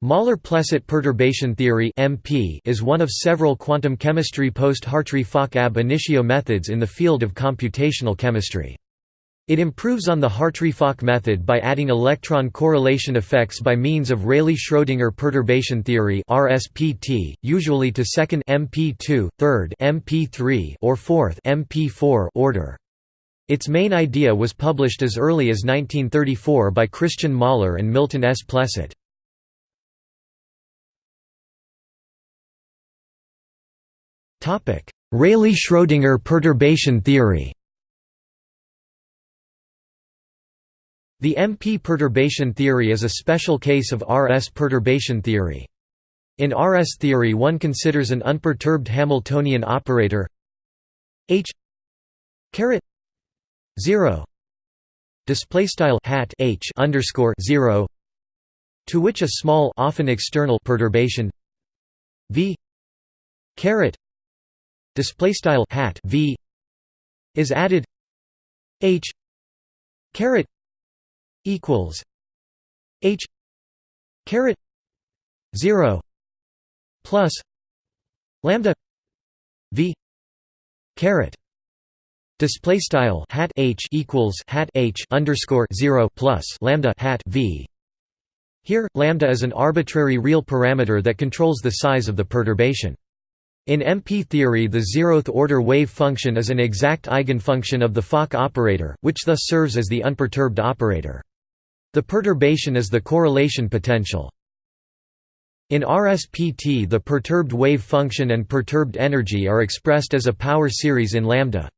Møller-Plesset perturbation theory (MP) is one of several quantum chemistry post-Hartree-Fock ab initio methods in the field of computational chemistry. It improves on the Hartree-Fock method by adding electron correlation effects by means of Rayleigh-Schrödinger perturbation theory (RSPT), usually to second MP2, third MP3, or fourth MP4 order. Its main idea was published as early as 1934 by Christian Møller and Milton S. Plesset. Rayleigh–Schrödinger perturbation theory The MP perturbation theory is a special case of RS perturbation theory. In RS theory one considers an unperturbed Hamiltonian operator H caret 0 display style hat H underscore 0 to which a small often external perturbation V caret display style hat v is added h caret equals h caret 0 plus lambda v caret. Display style hat h equals hat h underscore 0 plus lambda hat v. Here lambda is an arbitrary real parameter that controls the size of the perturbation in MP theory the zeroth-order wave function is an exact eigenfunction of the Fock operator, which thus serves as the unperturbed operator. The perturbation is the correlation potential. In RSPT the perturbed wave function and perturbed energy are expressed as a power series in lambda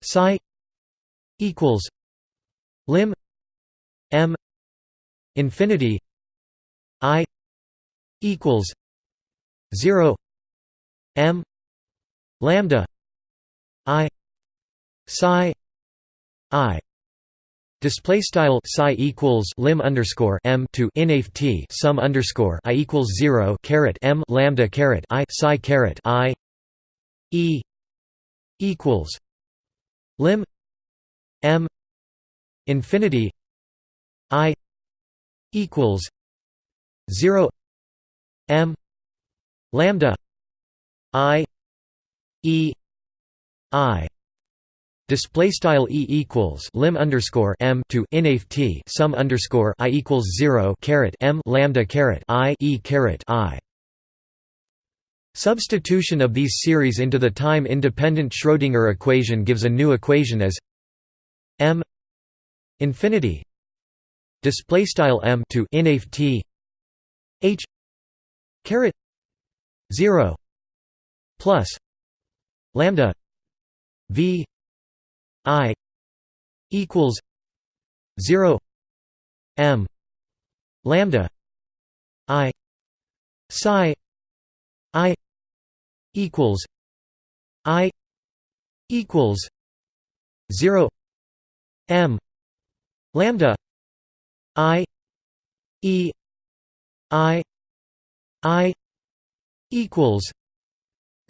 psi equals lim m infinity i equals 0 m lambda i psi i. Display style psi equals lim underscore m to inaf t sum underscore i equals zero caret m lambda caret i psi caret i. E equals lim m infinity i equals zero m lambda I E I display style e equals lim underscore m to inaf t sum underscore i equals zero caret m lambda caret i e caret i. Substitution of these series into the time-independent Schrödinger equation gives a new equation as m infinity display style m to inaf t h caret zero plus lambda v i equals 0 m lambda i psi i equals i equals 0 m lambda i e i i equals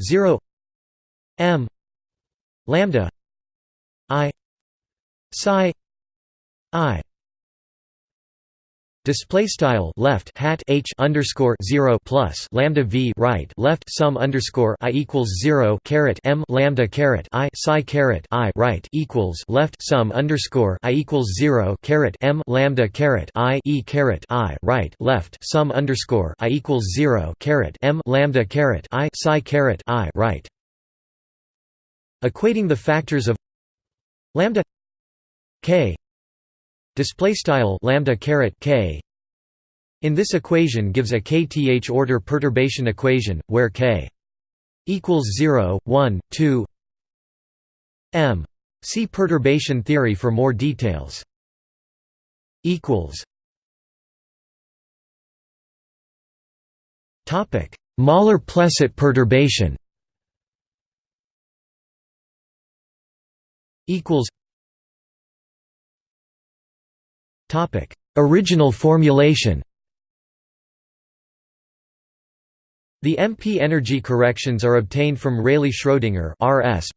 0 m lambda i psi i Display style left hat h underscore zero plus lambda v right left sum underscore i equals zero caret m lambda caret i psi caret i right equals left sum underscore i equals zero caret m lambda caret i e caret i right left sum underscore i equals zero caret m lambda caret i psi caret i right. Equating the factors of lambda k display style lambda caret k. In this equation gives a kth order perturbation equation where k equals 0 1 2 m. See perturbation theory for more details. Equals topic. Møller-Plesset perturbation. Equals Original formulation The MP energy corrections are obtained from Rayleigh-Schrödinger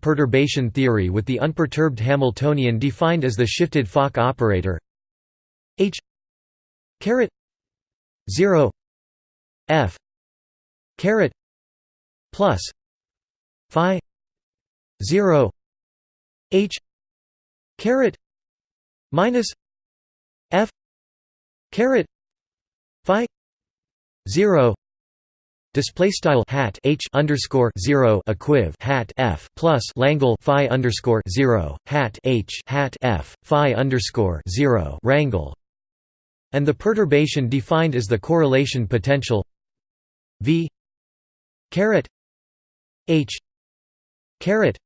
perturbation theory with the unperturbed Hamiltonian defined as the shifted Fock operator. H caret 0 F caret plus phi 0 H caret minus F caret phi 0 Display style hat h underscore zero equiv hat f plus Langle phi underscore zero hat h hat f phi underscore zero rangle, and the perturbation defined as the correlation potential v caret h caret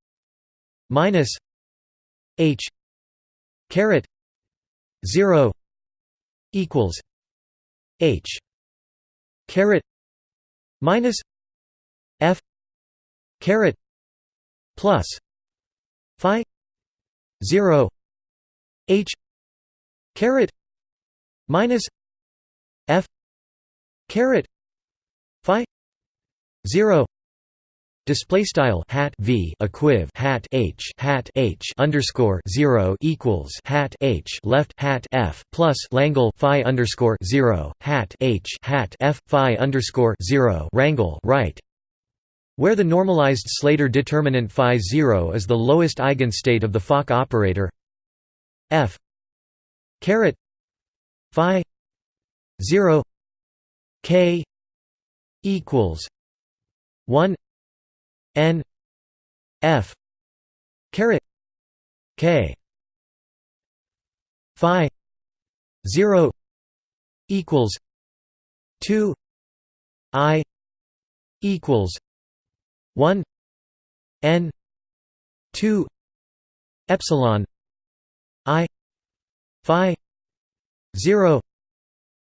minus h caret zero equals h caret minus f caret plus phi 0 h caret minus f caret phi 0 Display style hat v equiv hat h hat h underscore zero equals hat h left hat f plus Langle phi underscore zero hat h hat f phi underscore zero rangle right, where the normalized Slater determinant phi zero is the lowest eigenstate of the Fock operator. F caret phi zero k equals one n f caret k phi 0 equals 2 i equals 1 n 2 epsilon i phi 0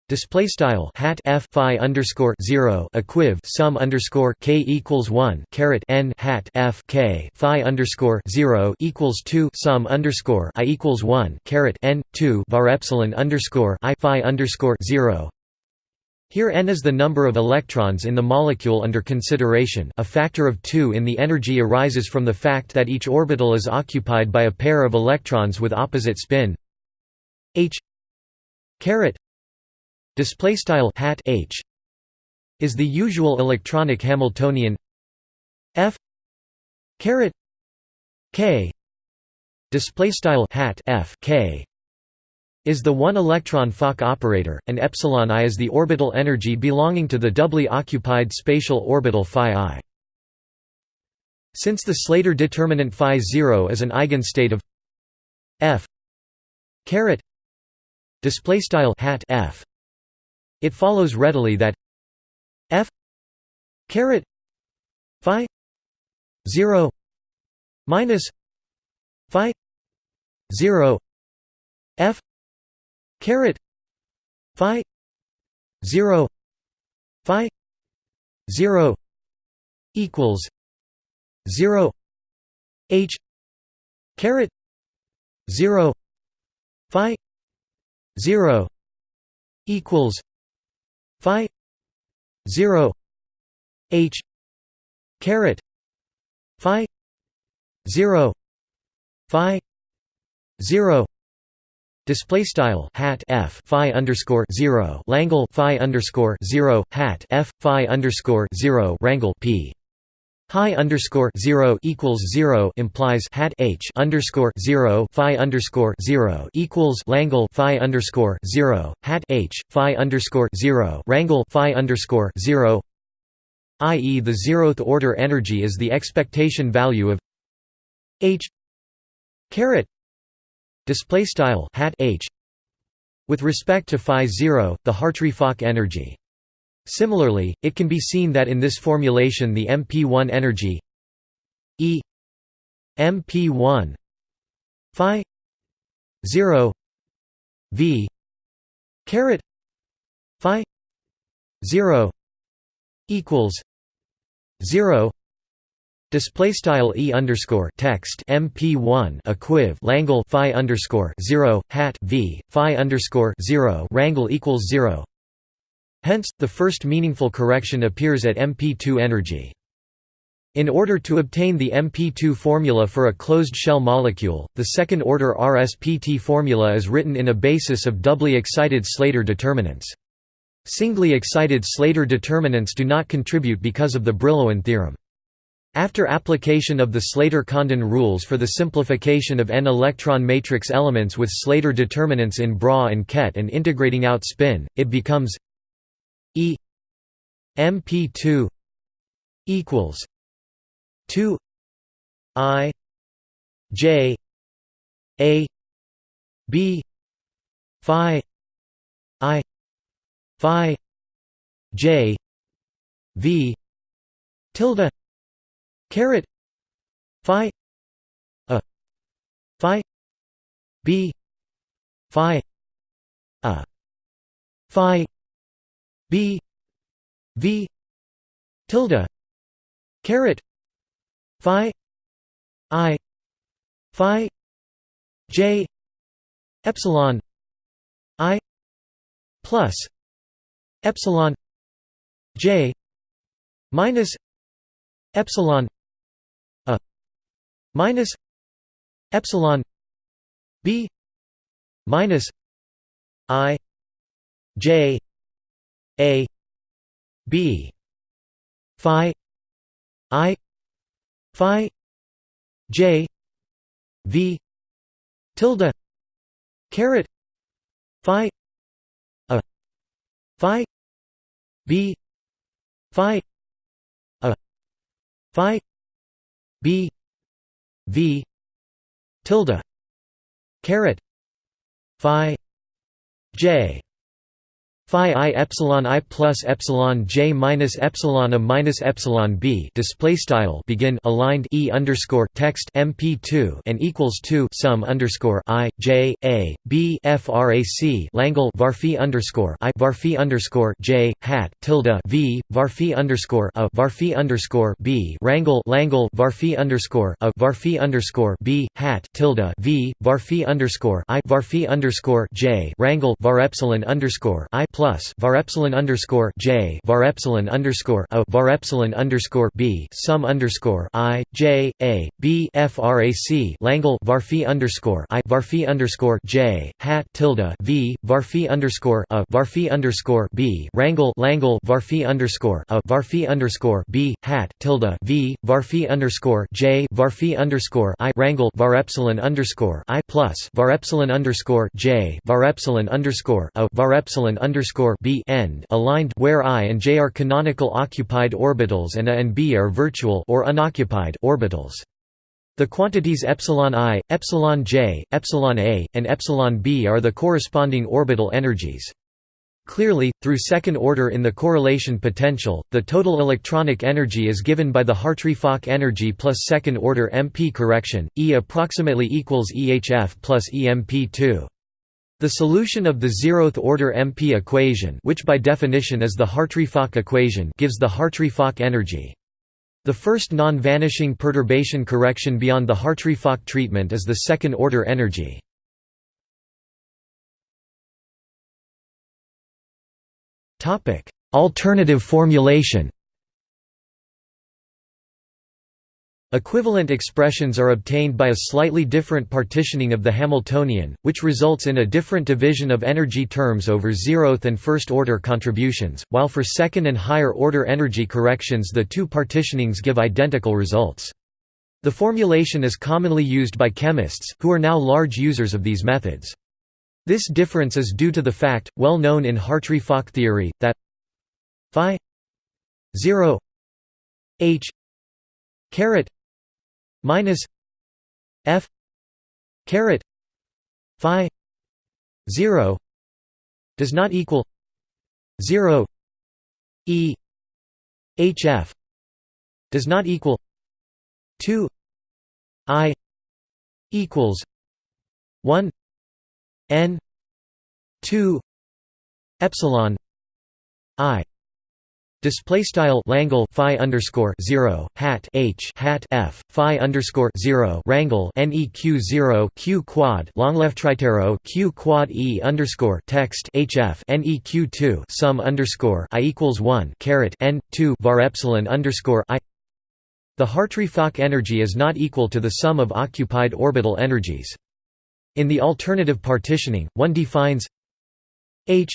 Display style hat f phi underscore zero equiv sum underscore k equals one caret n hat f k phi underscore zero equals two sum underscore i equals one caret n two var epsilon underscore i phi underscore zero. Here n is the number of electrons in the molecule under consideration. A factor of two in the energy arises from the fact that each orbital is occupied by a pair of electrons with opposite spin h caret display style hat h is the usual electronic Hamiltonian f caret k display style hat f k is the one electron Fock operator, and epsilon i is the orbital energy belonging to the doubly occupied spatial orbital phi i. Since the Slater determinant phi 0 is an eigenstate of f caret display style hat f it follows readily that f caret phi 0 minus phi 0 f caret phi 0 phi 0 equals 0 h caret 0 phi 0 equals phi 0 h caret phi 0 phi 0 Display style hat f phi underscore zero Langle phi underscore zero hat f phi underscore zero rangle p High underscore zero equals zero implies hat h underscore zero phi underscore zero equals Langle phi underscore zero hat h phi underscore zero rangle phi underscore zero i.e. the zeroth order energy is the expectation value of h caret display style hat h with respect to phi 0 the Hartree-Fock energy Similarly, it can be seen that in this formulation the MP1 energy E MP1 phi 0 V caret phi 0 equals 0 Display style e underscore text mp one equiv Langle phi underscore zero hat v phi underscore zero rangle equals zero Hence, the first meaningful correction appears at MP2 energy. In order to obtain the MP2 formula for a closed shell molecule, the second-order RSPT formula is written in a basis of doubly excited Slater determinants. Singly excited Slater determinants do not contribute because of the Brillouin theorem. After application of the Slater-Condon rules for the simplification of n-electron matrix elements with Slater determinants in Bra and Ket and integrating out spin, it becomes mp2 equals 2 i j a b phi i phi j v tilde caret phi a phi b phi a phi b v tilde caret phi i phi j epsilon i plus epsilon j minus epsilon a minus epsilon b minus i j a b. Phi. I. Phi. J. V. Tilde. Caret. Phi. A. Phi. B. Phi. A. Phi. B. V. Tilde. Caret. Phi. J phi i epsilon i plus epsilon j minus epsilon a minus epsilon b display style begin aligned e underscore text mp2 and equals 2 sum underscore i j a b frac langle varphi underscore i varphi underscore j hat tilde v varphi underscore a varphi underscore b wrangle langle varphi underscore a varphi underscore b hat tilde v varphi underscore i varphi underscore j wrangle var epsilon underscore i plus var epsilon underscore j var epsilon underscore a var epsilon underscore b sum underscore i j a b frac langle var phi underscore i var phi underscore j hat tilde v var phi underscore a var phi underscore b wrangle langle var phi underscore a var phi underscore b hat tilde v var phi underscore j var phi underscore i wrangle var epsilon underscore i plus var epsilon underscore j var epsilon underscore a var epsilon underscore b end aligned where i and j are canonical occupied orbitals and a and b are virtual or unoccupied orbitals. The quantities epsilon i, epsilon j, epsilon a, and epsilon b are the corresponding orbital energies. Clearly, through second order in the correlation potential, the total electronic energy is given by the Hartree-Fock energy plus second order MP correction, E approximately equals EHF plus EMP2. The solution of the zeroth-order MP equation which by definition is the Hartree-Fock equation gives the Hartree-Fock energy. The first non-vanishing perturbation correction beyond the Hartree-Fock treatment is the second-order energy. Alternative formulation Equivalent expressions are obtained by a slightly different partitioning of the Hamiltonian, which results in a different division of energy terms over zeroth and first-order contributions, while for second and higher-order energy corrections the two partitionings give identical results. The formulation is commonly used by chemists, who are now large users of these methods. This difference is due to the fact, well known in Hartree-Fock theory, that phi 0 h caret minus f caret phi 0 does not equal 0 e hf does not equal 2 i equals 1 n 2 epsilon i Display style Langle Phi underscore zero hat H hat F Phi underscore zero Wrangle NEQ zero Q quad long left tritero Q quad E underscore text HF NEQ two sum underscore I equals one caret N two var epsilon underscore I The Hartree-Fock energy is not equal to the sum of occupied orbital energies. In the alternative partitioning, one defines H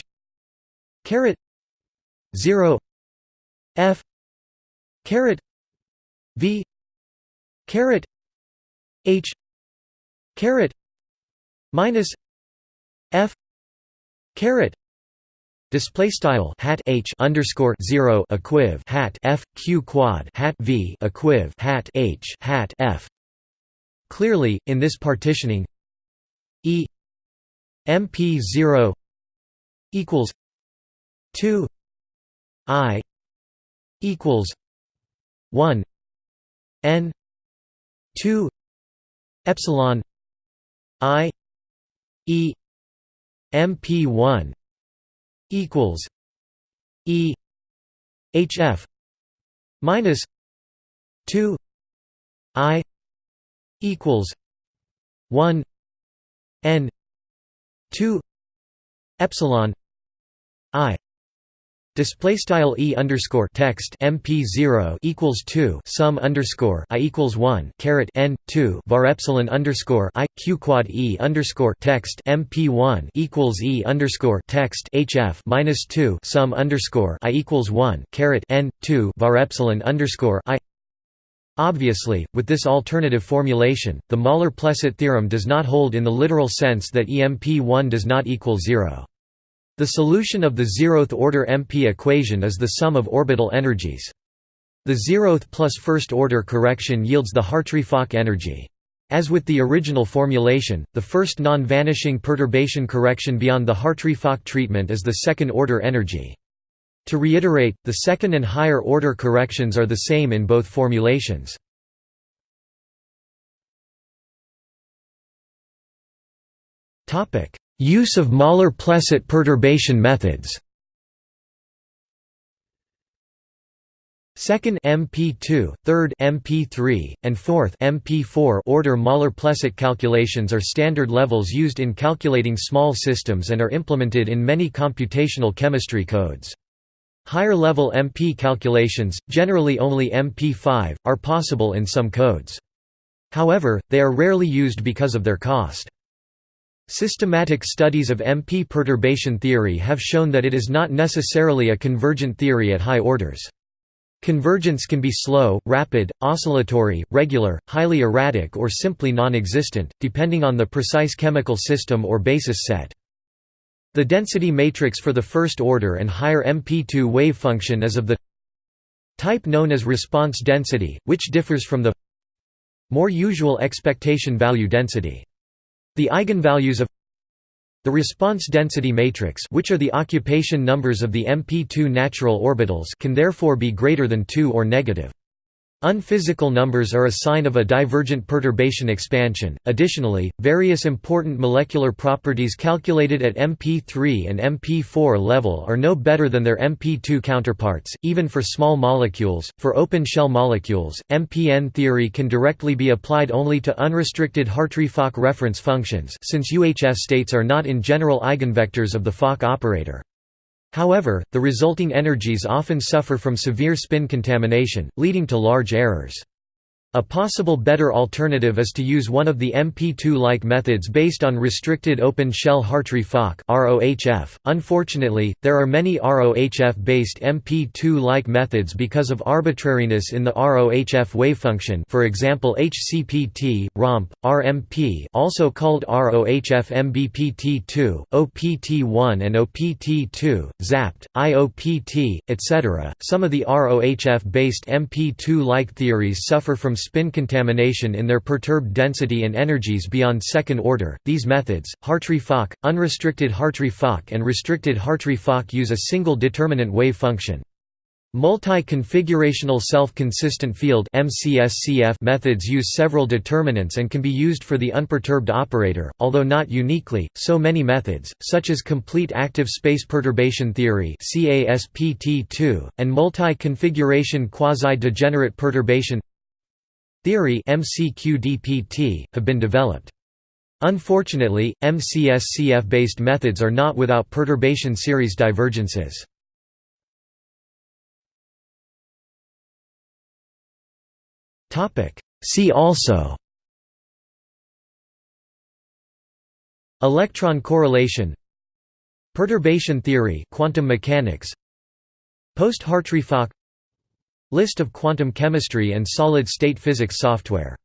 caret 0 f caret v caret h caret minus f caret Display style hat h underscore zero equiv hat f q quad hat v equiv hat h hat f. Clearly, in this partitioning, e mp zero equals two i equals one n two epsilon i e mp one equals E HF minus two I equals one N two epsilon I Display style e underscore text mp zero equals two sum underscore i equals one caret n two var epsilon underscore i q quad e underscore text mp one equals e underscore text hf minus two sum underscore i equals one caret n two var epsilon underscore i. Obviously, with this alternative formulation, the Møller-Plesset theorem does not hold in the literal sense that EMP1 does not equal zero. The solution of the zeroth-order MP equation is the sum of orbital energies. The zeroth plus first-order correction yields the Hartree-Fock energy. As with the original formulation, the first non-vanishing perturbation correction beyond the Hartree-Fock treatment is the second-order energy. To reiterate, the second and higher order corrections are the same in both formulations. Use of Møller-Plesset perturbation methods Second MP2, third MP3, and fourth MP4 order Møller-Plesset calculations are standard levels used in calculating small systems and are implemented in many computational chemistry codes. Higher-level MP calculations, generally only MP5, are possible in some codes. However, they are rarely used because of their cost. Systematic studies of MP perturbation theory have shown that it is not necessarily a convergent theory at high orders. Convergence can be slow, rapid, oscillatory, regular, highly erratic or simply non-existent, depending on the precise chemical system or basis set. The density matrix for the first order and higher MP2 wave function is of the type known as response density, which differs from the more usual expectation value density. The eigenvalues of the response density matrix which are the occupation numbers of the MP2 natural orbitals can therefore be greater than 2 or negative. Unphysical numbers are a sign of a divergent perturbation expansion. Additionally, various important molecular properties calculated at MP3 and MP4 level are no better than their MP2 counterparts, even for small molecules. For open shell molecules, MPN theory can directly be applied only to unrestricted Hartree-Fock reference functions, since UHF states are not in general eigenvectors of the Fock operator. However, the resulting energies often suffer from severe spin contamination, leading to large errors. A possible better alternative is to use one of the MP2-like methods based on restricted open-shell Hartree-Fock Unfortunately, there are many ROHF-based MP2-like methods because of arbitrariness in the ROHF wavefunction for example HCPT, ROMP, RMP also called ROHF MBPT2, OPT1 and OPT2, ZAPT, IOPT, etc. Some of the ROHF-based MP2-like theories suffer from spin contamination in their perturbed density and energies beyond second order. These methods, Hartree-Fock, unrestricted Hartree-Fock and restricted Hartree-Fock use a single determinant wave function. Multi-configurational self-consistent field methods use several determinants and can be used for the unperturbed operator, although not uniquely. So many methods, such as complete active space perturbation theory and multi-configuration quasi-degenerate perturbation theory MCQDPT, have been developed. Unfortunately, MCSCF-based methods are not without perturbation series divergences. See also Electron correlation Perturbation theory quantum mechanics Post-Hartree-Fock List of quantum chemistry and solid-state physics software